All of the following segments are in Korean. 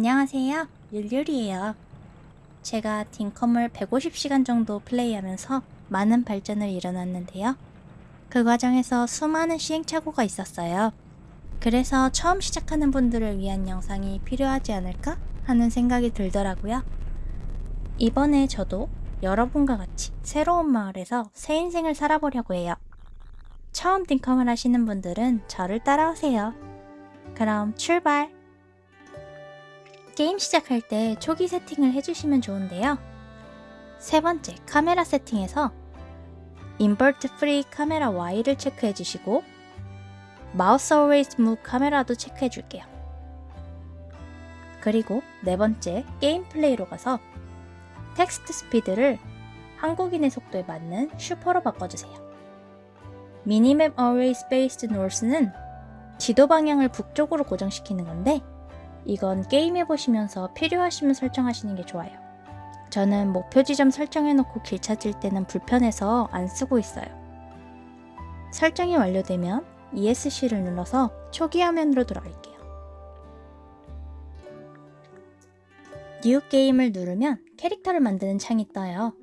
안녕하세요. 율율이에요. 제가 딩컴을 150시간 정도 플레이하면서 많은 발전을 일어났는데요. 그 과정에서 수많은 시행착오가 있었어요. 그래서 처음 시작하는 분들을 위한 영상이 필요하지 않을까 하는 생각이 들더라고요. 이번에 저도 여러분과 같이 새로운 마을에서 새 인생을 살아보려고 해요. 처음 딩컴을 하시는 분들은 저를 따라오세요. 그럼 출발! 게임 시작할 때 초기 세팅을 해주시면 좋은데요. 세 번째, 카메라 세팅에서 invert free camera Y를 체크해 주시고 마우스 always move camera도 체크해 줄게요. 그리고 네 번째, game play로 가서 text speed를 한국인의 속도에 맞는 super로 바꿔주세요. minimap always based north는 지도 방향을 북쪽으로 고정시키는 건데 이건 게임 해 보시면서 필요하시면 설정하시는 게 좋아요. 저는 목표 지점 설정해놓고 길 찾을 때는 불편해서 안 쓰고 있어요. 설정이 완료되면 ESC를 눌러서 초기 화면으로 돌아갈게요. new game을 누르면 캐릭터를 만드는 창이 떠요.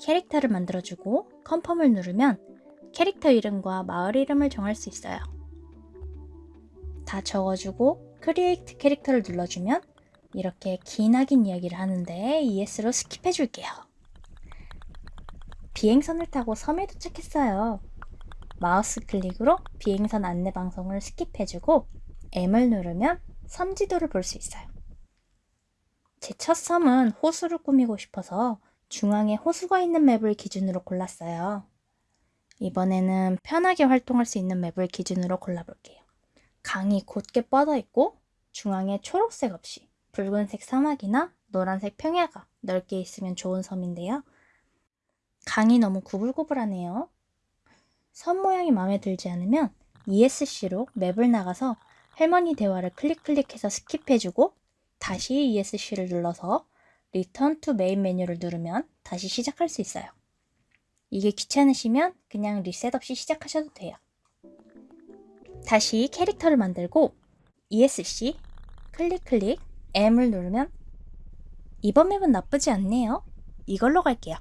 캐릭터를 만들어주고 confirm을 누르면 캐릭터 이름과 마을 이름을 정할 수 있어요. 다 적어주고 create character를 눌러주면 이렇게 기나긴 이야기를 하는데 ES로 스킵해 줄게요. 비행선을 타고 섬에 도착했어요. 마우스 클릭으로 비행선 안내 방송을 skip해주고 M을 누르면 섬 지도를 볼 수 있어요. 제 첫 섬은 호수를 꾸미고 싶어서 중앙에 호수가 있는 맵을 기준으로 골랐어요. 이번에는 편하게 활동할 수 있는 맵을 기준으로 골라볼게요. 강이 곧게 뻗어 있고 중앙에 초록색 없이 붉은색 사막이나 노란색 평야가 넓게 있으면 좋은 섬인데요. 강이 너무 구불구불하네요. 섬 모양이 마음에 들지 않으면 ESC로 맵을 나가서 할머니 대화를 클릭 클릭해서 skip해주고 다시 ESC를 눌러서 Return to Main Menu를 누르면 다시 시작할 수 있어요. 이게 귀찮으시면 그냥 리셋 없이 시작하셔도 돼요. 다시 캐릭터를 만들고 ESC 클릭 클릭 M을 누르면 이번 map은 나쁘지 않네요. 이걸로 갈게요.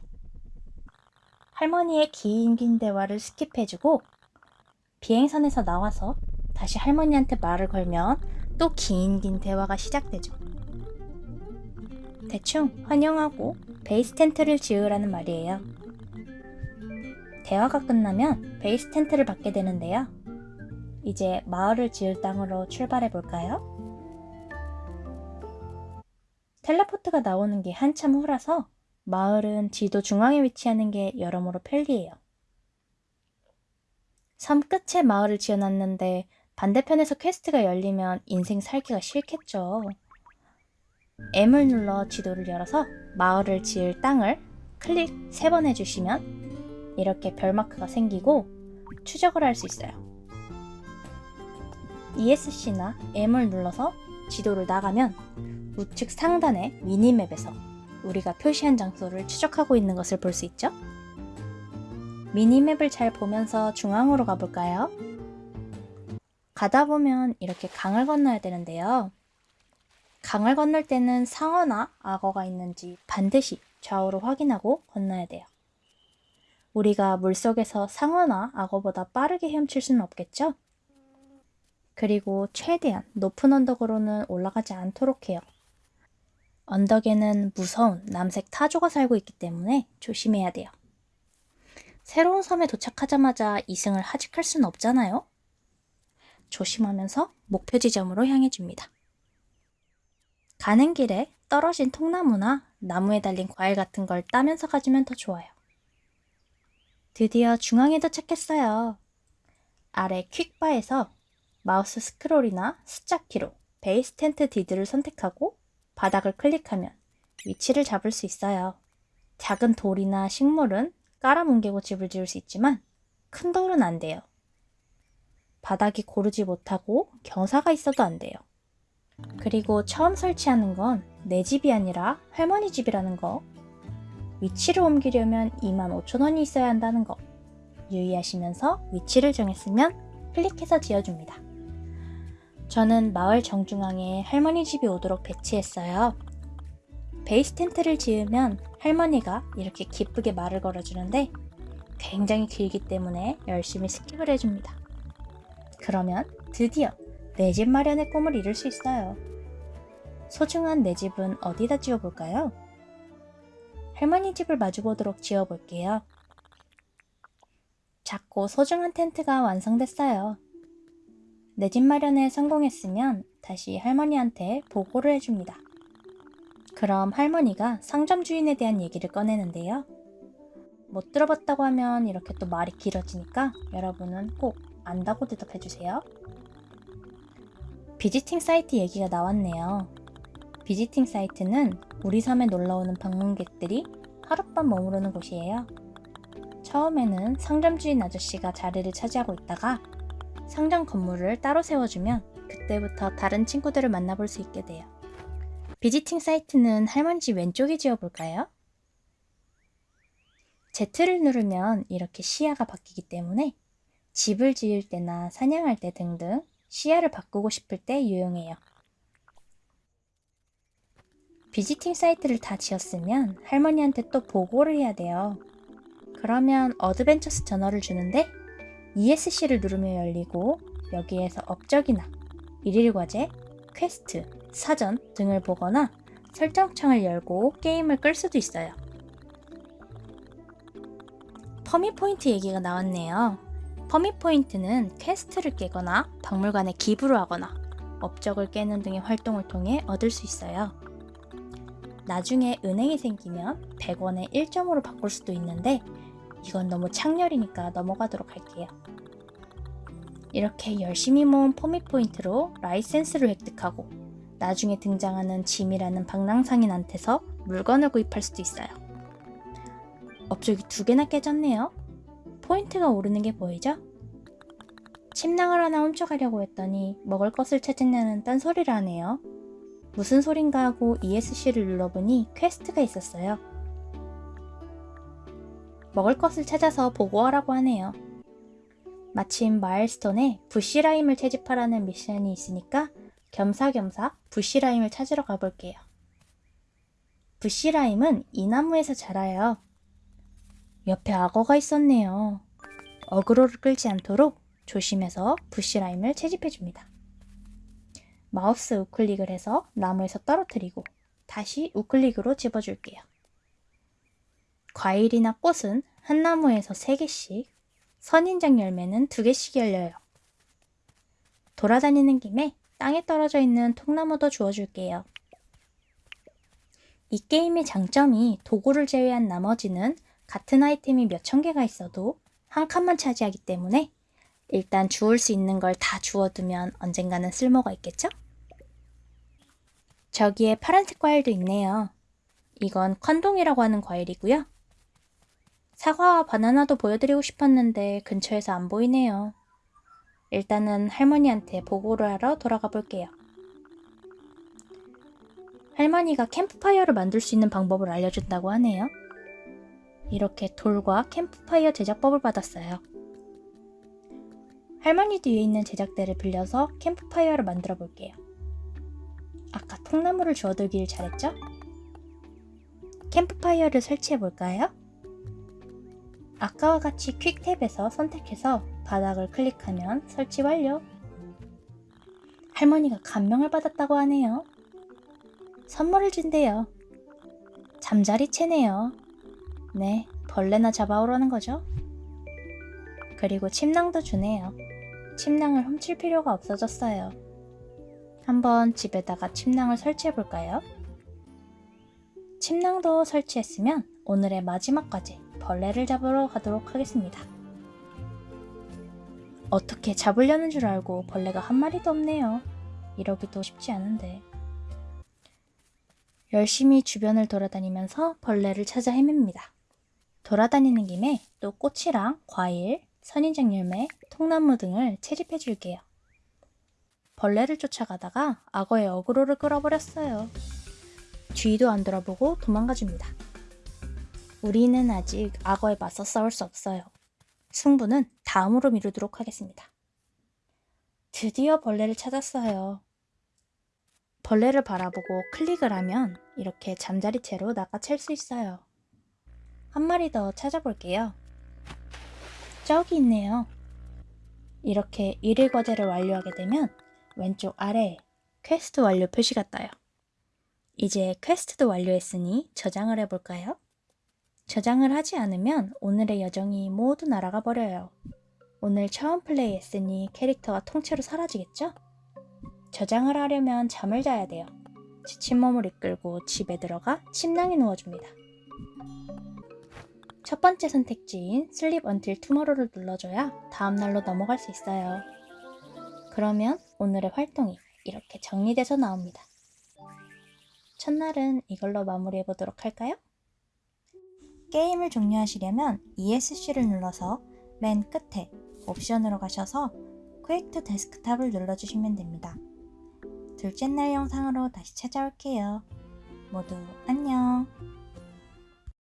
할머니의 긴 긴 대화를 skip해주고 비행선에서 나와서 다시 할머니한테 말을 걸면 또 긴 긴 대화가 시작되죠. 대충 환영하고 베이스 텐트를 지으라는 말이에요. 대화가 끝나면 베이스 텐트를 받게 되는데요. 이제 마을을 지을 땅으로 출발해 볼까요? 텔레포트가 나오는 게 한참 후라서 마을은 지도 중앙에 위치하는 게 여러모로 편리해요. 섬 끝에 마을을 지어놨는데 반대편에서 quest가 열리면 인생 살기가 싫겠죠. M을 눌러 지도를 열어서 마을을 지을 땅을 클릭 3번 해주시면 이렇게 별마크가 생기고 추적을 할 수 있어요. ESC나 M을 눌러서 지도를 나가면 우측 상단의 minimap에서 우리가 표시한 장소를 추적하고 있는 것을 볼 수 있죠? 미니맵을 잘 보면서 중앙으로 가볼까요? 가다 보면 이렇게 강을 건너야 되는데요. 강을 건널 때는 상어나 악어가 있는지 반드시 좌우로 확인하고 건너야 돼요. 우리가 물속에서 상어나 악어보다 빠르게 헤엄칠 수는 없겠죠? 그리고 최대한 높은 언덕으로는 올라가지 않도록 해요. 언덕에는 무서운 남색 타조가 살고 있기 때문에 조심해야 돼요. 새로운 섬에 도착하자마자 이승을 하직할 수는 없잖아요. 조심하면서 목표 지점으로 향해 줍니다. 가는 길에 떨어진 통나무나 나무에 달린 과일 같은 걸 따면서 가주면 더 좋아요. 드디어 중앙에 도착했어요. 아래 quick bar에서 마우스 스크롤이나 숫자 키로 base tent deed를 선택하고 바닥을 클릭하면 위치를 잡을 수 있어요. 작은 돌이나 식물은 깔아뭉개고 집을 지을 수 있지만 큰 돌은 안 돼요. 바닥이 고르지 못하고 경사가 있어도 안 돼요. 그리고 처음 설치하는 건 내 집이 아니라 할머니 집이라는 거. 위치를 옮기려면 25,000원이 있어야 한다는 거. 유의하시면서 위치를 정했으면 클릭해서 지어줍니다. 저는 마을 정중앙에 할머니 집이 오도록 배치했어요. base tent를 지으면 할머니가 이렇게 기쁘게 말을 걸어주는데 굉장히 길기 때문에 열심히 skip을 해줍니다. 그러면 드디어 내 집 마련의 꿈을 이룰 수 있어요. 소중한 내 집은 어디다 지어볼까요? 할머니 집을 마주보도록 지어볼게요. 작고 소중한 텐트가 완성됐어요. 내 집 마련에 성공했으면 다시 할머니한테 보고를 해줍니다. 그럼 할머니가 상점 주인에 대한 얘기를 꺼내는데요. 못 들어봤다고 하면 이렇게 또 말이 길어지니까 여러분은 꼭 안다고 대답해주세요. 비지팅 사이트 얘기가 나왔네요. 비지팅 사이트는 우리 섬에 놀러오는 방문객들이 하룻밤 머무르는 곳이에요. 처음에는 상점 주인 아저씨가 자리를 차지하고 있다가 상점 건물을 따로 세워주면 그때부터 다른 친구들을 만나볼 수 있게 돼요. 비지팅 사이트는 할머니 집 왼쪽에 지어볼까요? Z를 누르면 이렇게 시야가 바뀌기 때문에 집을 지을 때나 사냥할 때 등등 시야를 바꾸고 싶을 때 유용해요. visiting site를 다 지었으면 할머니한테 또 보고를 해야 돼요. 그러면 adventure's journal을 주는데 ESC를 누르면 열리고 여기에서 업적이나 일일 과제, 퀘스트, 사전 등을 보거나 설정창을 열고 게임을 끌 수도 있어요. permit point 얘기가 나왔네요. permit point는 quest를 깨거나 박물관에 기부를 하거나 업적을 깨는 등의 활동을 통해 얻을 수 있어요. 나중에 은행이 생기면 100원에 1점으로 바꿀 수도 있는데 이건 너무 창렬이니까 넘어가도록 할게요. 이렇게 열심히 모은 permit point로 라이센스를 획득하고 나중에 등장하는 짐이라는 방랑상인한테서 물건을 구입할 수도 있어요. 업적이 두 개나 깨졌네요. 포인트가 오르는 게 보이죠? 침낭을 하나 훔쳐가려고 했더니 먹을 것을 찾으냐는 딴소리를 하네요. 무슨 소린가 하고 ESC를 눌러보니 quest가 있었어요. 먹을 것을 찾아서 보고하라고 하네요. 마침 milestone에 bush lime을 채집하라는 미션이 있으니까 겸사겸사 bush lime을 찾으러 가볼게요. bush lime은 이 나무에서 자라요. 옆에 악어가 있었네요. 어그로를 끌지 않도록 조심해서 부시라임을 채집해줍니다. 마우스 우클릭을 해서 나무에서 떨어뜨리고 다시 우클릭으로 집어줄게요. 과일이나 꽃은 한 나무에서 3개씩, 선인장 열매는 2개씩 열려요. 돌아다니는 김에 땅에 떨어져 있는 통나무도 주워줄게요. 이 게임의 장점이 도구를 제외한 나머지는 같은 아이템이 몇 천 개가 있어도 한 칸만 차지하기 때문에 일단 주울 수 있는 걸 다 주워두면 언젠가는 쓸모가 있겠죠? 저기에 파란색 과일도 있네요. 이건 컨동이라고 하는 과일이고요. 사과와 바나나도 보여드리고 싶었는데 근처에서 안 보이네요. 일단은 할머니한테 보고를 하러 돌아가 볼게요. 할머니가 캠프파이어를 만들 수 있는 방법을 알려준다고 하네요. 이렇게 돌과 캠프파이어 제작법을 받았어요. 할머니 뒤에 있는 제작대를 빌려서 캠프파이어를 만들어 볼게요. 아까 통나무를 주워들기를 잘했죠? 캠프파이어를 설치해 볼까요? 아까와 같이 quick tab에서 선택해서 바닥을 클릭하면 설치 완료. 할머니가 감명을 받았다고 하네요. 선물을 준대요. 잠자리 채네요. 네, 벌레나 잡아오라는 거죠. 그리고 침낭도 주네요. 침낭을 훔칠 필요가 없어졌어요. 한번 집에다가 침낭을 설치해 볼까요? 침낭도 설치했으면 오늘의 마지막 과제, 벌레를 잡으러 가도록 하겠습니다. 어떻게 잡으려는 줄 알고 벌레가 한 마리도 없네요. 이러기도 쉽지 않은데. 열심히 주변을 돌아다니면서 벌레를 찾아 헤맵니다. 돌아다니는 김에 또 꽃이랑 과일, 선인장 열매, 통나무 등을 채집해 줄게요. 벌레를 쫓아가다가 악어의 어그로를 끌어버렸어요. 뒤도 안 돌아보고 도망가 줍니다. 우리는 아직 악어에 맞서 싸울 수 없어요. 승부는 다음으로 미루도록 하겠습니다. 드디어 벌레를 찾았어요. 벌레를 바라보고 클릭을 하면 이렇게 잠자리 채로 낚아챌 수 있어요. 한 마리 더 찾아볼게요. 저기 있네요. 이렇게 일일 과제를 완료하게 되면 왼쪽 아래에 퀘스트 완료 표시가 떠요. 이제 quest도 완료했으니 저장을 해볼까요? 저장을 하지 않으면 오늘의 여정이 모두 날아가 버려요. 오늘 처음 플레이했으니 캐릭터가 통째로 사라지겠죠? 저장을 하려면 잠을 자야 돼요. 지친 몸을 이끌고 집에 들어가 침낭에 누워줍니다. 첫 번째 선택지인 Sleep Until Tomorrow를 눌러줘야 다음날로 넘어갈 수 있어요. 그러면 오늘의 활동이 이렇게 정리돼서 나옵니다. 첫날은 이걸로 마무리해보도록 할까요? 게임을 종료하시려면 ESC를 눌러서 맨 끝에 옵션으로 가셔서 Quick to Desktop을 눌러주시면 됩니다. 둘째 날 영상으로 다시 찾아올게요. 모두 안녕!